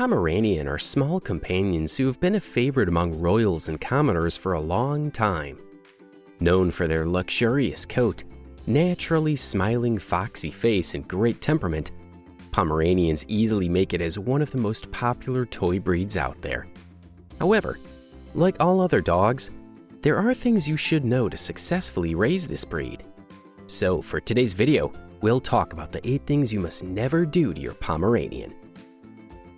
Pomeranian are small companions who have been a favorite among royals and commoners for a long time. Known for their luxurious coat, naturally smiling foxy face and great temperament, Pomeranians easily make it as one of the most popular toy breeds out there. However, like all other dogs, there are things you should know to successfully raise this breed. So for today's video, we'll talk about the 8 things you must never do to your Pomeranian.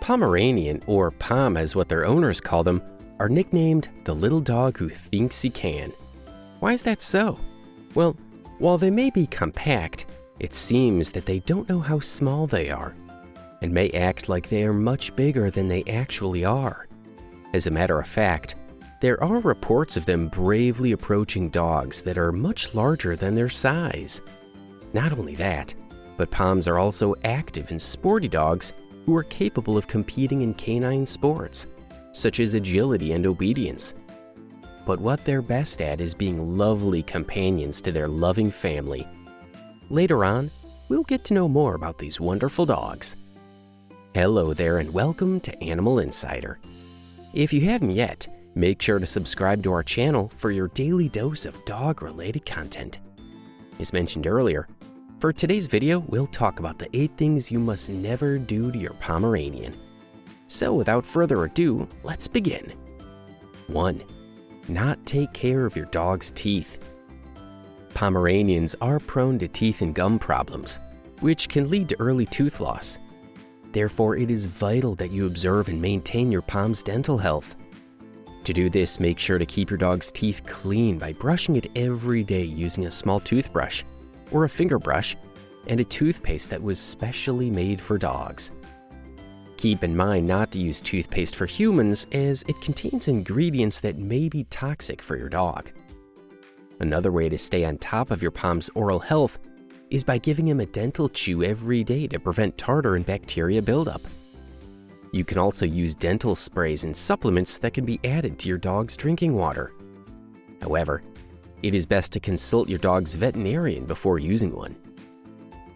Pomeranian, or Pom as what their owners call them, are nicknamed the little dog who thinks he can. Why is that so? Well, while they may be compact, it seems that they don't know how small they are and may act like they are much bigger than they actually are. As a matter of fact, there are reports of them bravely approaching dogs that are much larger than their size. Not only that, but Poms are also active and sporty dogs who are capable of competing in canine sports, such as agility and obedience. But what they're best at is being lovely companions to their loving family. Later on, we'll get to know more about these wonderful dogs. Hello there and welcome to Animal Insider. If you haven't yet, make sure to subscribe to our channel for your daily dose of dog-related content. As mentioned earlier, for today's video, we'll talk about the 8 things you must never do to your Pomeranian. So without further ado, let's begin. 1. Not take care of your dog's teeth. Pomeranians are prone to teeth and gum problems, which can lead to early tooth loss. Therefore, it is vital that you observe and maintain your Pom's dental health. To do this, make sure to keep your dog's teeth clean by brushing it every day using a small toothbrush or a finger brush, and a toothpaste that was specially made for dogs. Keep in mind not to use toothpaste for humans as it contains ingredients that may be toxic for your dog. Another way to stay on top of your Pom's oral health is by giving him a dental chew every day to prevent tartar and bacteria buildup. You can also use dental sprays and supplements that can be added to your dog's drinking water. However, it is best to consult your dog's veterinarian before using one.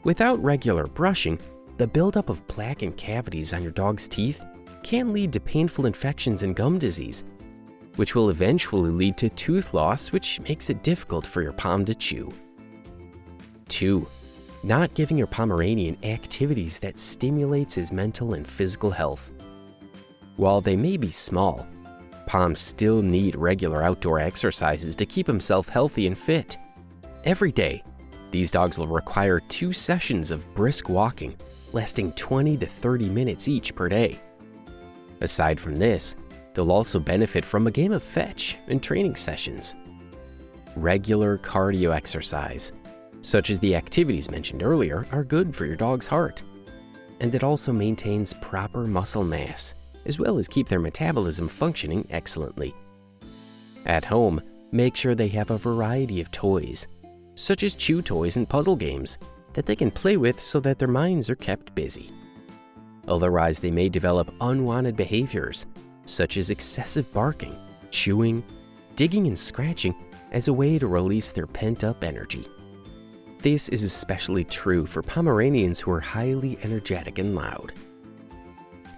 Without regular brushing, the buildup of plaque and cavities on your dog's teeth can lead to painful infections and gum disease, which will eventually lead to tooth loss, which makes it difficult for your Pom to chew. 2. Not giving your Pomeranian activities that stimulates his mental and physical health. While they may be small, Poms still need regular outdoor exercises to keep himself healthy and fit. Every day, these dogs will require two sessions of brisk walking, lasting 20 to 30 minutes each per day. Aside from this, they'll also benefit from a game of fetch and training sessions. Regular cardio exercise, such as the activities mentioned earlier, are good for your dog's heart. And it also maintains proper muscle mass as well as keep their metabolism functioning excellently. At home, make sure they have a variety of toys, such as chew toys and puzzle games, that they can play with so that their minds are kept busy. Otherwise, they may develop unwanted behaviors, such as excessive barking, chewing, digging and scratching as a way to release their pent-up energy. This is especially true for Pomeranians who are highly energetic and loud.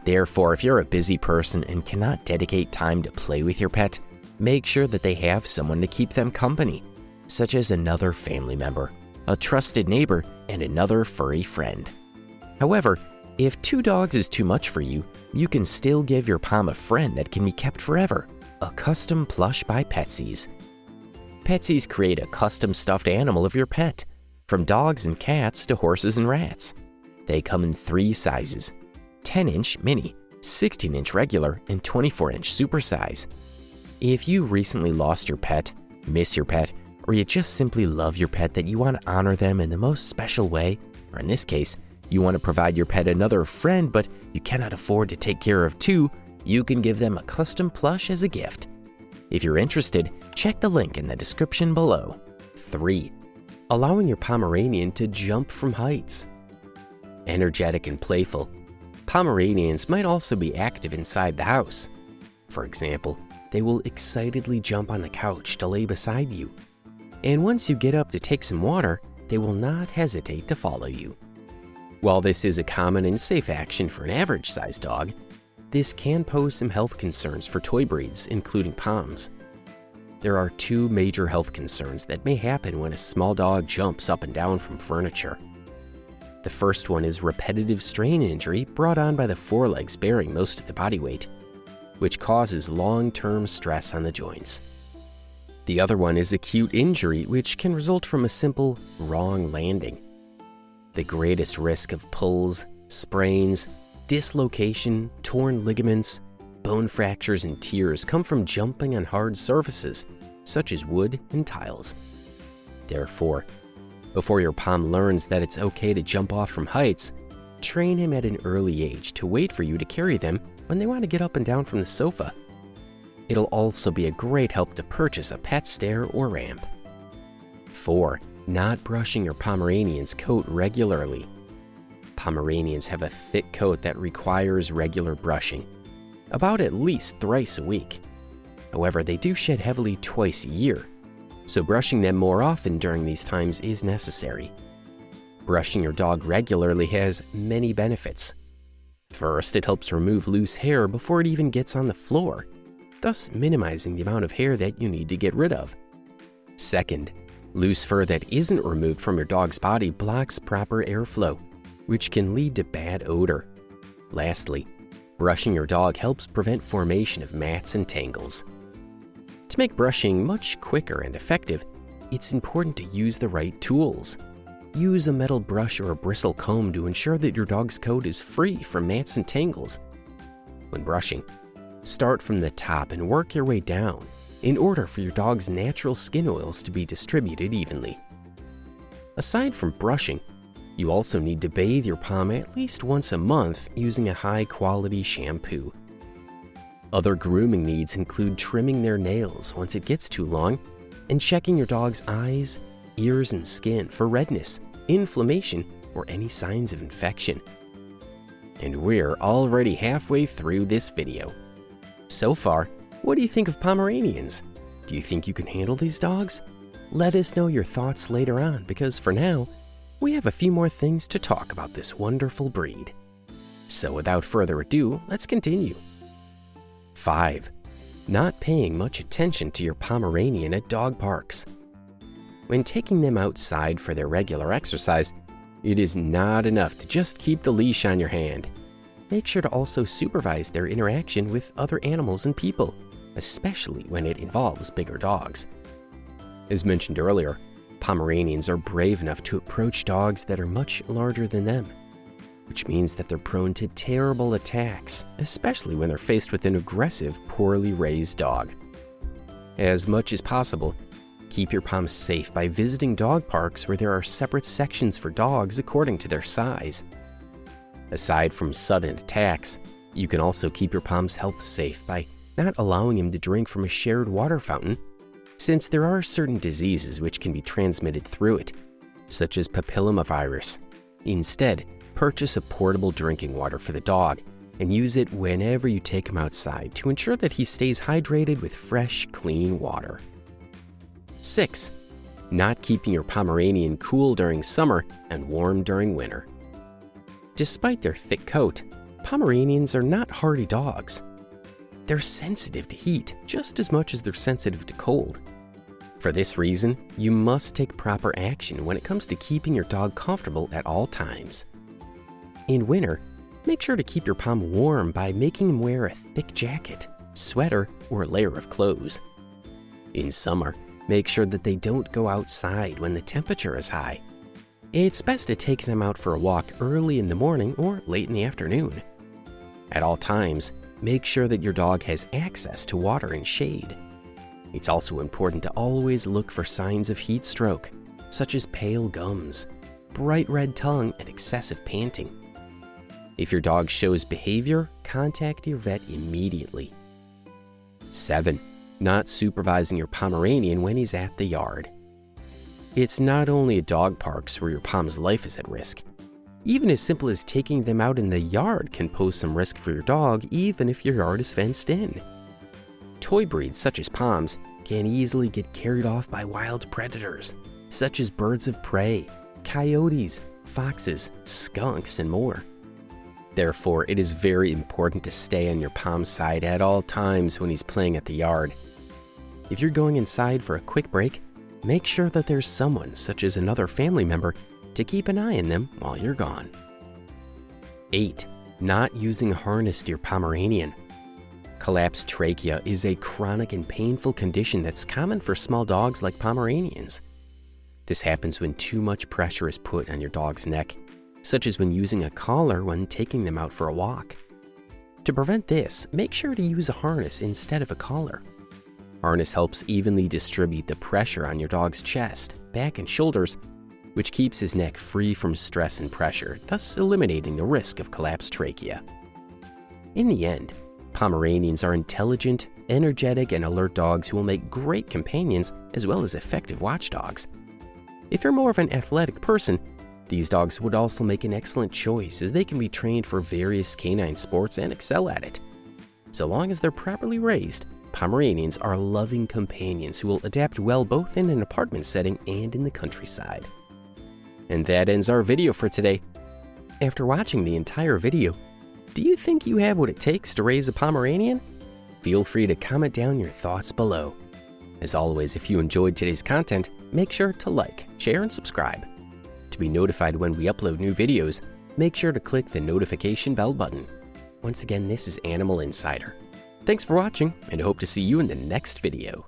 Therefore, if you're a busy person and cannot dedicate time to play with your pet, make sure that they have someone to keep them company, such as another family member, a trusted neighbor, and another furry friend. However, if two dogs is too much for you, you can still give your Pom a friend that can be kept forever, a custom plush by Petsies. Petsies create a custom stuffed animal of your pet, from dogs and cats to horses and rats. They come in three sizes, 10-inch mini, 16-inch regular, and 24-inch supersize. If you recently lost your pet, miss your pet, or you just simply love your pet that you want to honor them in the most special way, or in this case, you want to provide your pet another friend but you cannot afford to take care of two, you can give them a custom plush as a gift. If you're interested, check the link in the description below. 3. Allowing your Pomeranian to jump from heights. Energetic and playful, Pomeranians might also be active inside the house. For example, they will excitedly jump on the couch to lay beside you. And once you get up to take some water, they will not hesitate to follow you. While this is a common and safe action for an average-sized dog, this can pose some health concerns for toy breeds, including Poms. There are two major health concerns that may happen when a small dog jumps up and down from furniture. The first one is repetitive strain injury brought on by the forelegs bearing most of the body weight, which causes long-term stress on the joints. The other one is acute injury, which can result from a simple wrong landing. The greatest risk of pulls, sprains, dislocation, torn ligaments, bone fractures, and tears come from jumping on hard surfaces, such as wood and tiles. Therefore, before your Pom learns that it's okay to jump off from heights, train him at an early age to wait for you to carry them when they want to get up and down from the sofa. It'll also be a great help to purchase a pet stair or ramp. 4. Not brushing your Pomeranian's coat regularly. Pomeranians have a thick coat that requires regular brushing, about at least thrice a week. However, they do shed heavily twice a year, so brushing them more often during these times is necessary. Brushing your dog regularly has many benefits. First, it helps remove loose hair before it even gets on the floor, thus minimizing the amount of hair that you need to get rid of. Second, loose fur that isn't removed from your dog's body blocks proper airflow, which can lead to bad odor. Lastly, brushing your dog helps prevent formation of mats and tangles. To make brushing much quicker and effective, it's important to use the right tools. Use a metal brush or a bristle comb to ensure that your dog's coat is free from mats and tangles. When brushing, start from the top and work your way down in order for your dog's natural skin oils to be distributed evenly. Aside from brushing, you also need to bathe your Pom at least once a month using a high-quality shampoo. Other grooming needs include trimming their nails once it gets too long and checking your dog's eyes, ears, and skin for redness, inflammation, or any signs of infection. And we're already halfway through this video. So far, what do you think of Pomeranians? Do you think you can handle these dogs? Let us know your thoughts later on because for now, we have a few more things to talk about this wonderful breed. So without further ado, let's continue. 5. Not paying much attention to your Pomeranian at dog parks. When taking them outside for their regular exercise, it is not enough to just keep the leash on your hand. Make sure to also supervise their interaction with other animals and people, especially when it involves bigger dogs. As mentioned earlier, Pomeranians are brave enough to approach dogs that are much larger than them, which means that they're prone to terrible attacks, especially when they're faced with an aggressive, poorly raised dog. As much as possible, keep your Poms safe by visiting dog parks where there are separate sections for dogs according to their size. Aside from sudden attacks, you can also keep your Pom's health safe by not allowing him to drink from a shared water fountain since there are certain diseases which can be transmitted through it, such as papillomavirus. Instead, purchase a portable drinking water for the dog and use it whenever you take him outside to ensure that he stays hydrated with fresh, clean water. 6. Not keeping your Pomeranian cool during summer and warm during winter. Despite their thick coat, Pomeranians are not hardy dogs. They're sensitive to heat just as much as they're sensitive to cold. For this reason, you must take proper action when it comes to keeping your dog comfortable at all times. In winter, make sure to keep your Pom warm by making him wear a thick jacket, sweater, or layer of clothes. In summer, make sure that they don't go outside when the temperature is high. It's best to take them out for a walk early in the morning or late in the afternoon. At all times, make sure that your dog has access to water and shade. It's also important to always look for signs of heat stroke, such as pale gums, bright red tongue, and excessive panting. If your dog shows behavior, contact your vet immediately. 7. Not supervising your Pomeranian when he's at the yard. It's not only at dog parks where your Pom's life is at risk. Even as simple as taking them out in the yard can pose some risk for your dog even if your yard is fenced in. Toy breeds such as Poms can easily get carried off by wild predators, such as birds of prey, coyotes, foxes, skunks, and more. Therefore, it is very important to stay on your Pom's side at all times when he's playing at the yard. If you're going inside for a quick break, make sure that there's someone, such as another family member, to keep an eye on them while you're gone. 8. Not using a harness to your Pomeranian. Collapsed trachea is a chronic and painful condition that's common for small dogs like Pomeranians. This happens when too much pressure is put on your dog's neck, such as when using a collar when taking them out for a walk. To prevent this, make sure to use a harness instead of a collar. Harness helps evenly distribute the pressure on your dog's chest, back, and shoulders, which keeps his neck free from stress and pressure, thus eliminating the risk of collapsed trachea. In the end, Pomeranians are intelligent, energetic, and alert dogs who will make great companions as well as effective watchdogs. If you're more of an athletic person, these dogs would also make an excellent choice as they can be trained for various canine sports and excel at it. So long as they're properly raised, Pomeranians are loving companions who will adapt well both in an apartment setting and in the countryside. And that ends our video for today. After watching the entire video, do you think you have what it takes to raise a Pomeranian? Feel free to comment down your thoughts below. As always, if you enjoyed today's content, make sure to like, share, and subscribe. To be notified when we upload new videos, make sure to click the notification bell button. Once again, this is Animal Insider. Thanks for watching, and hope to see you in the next video.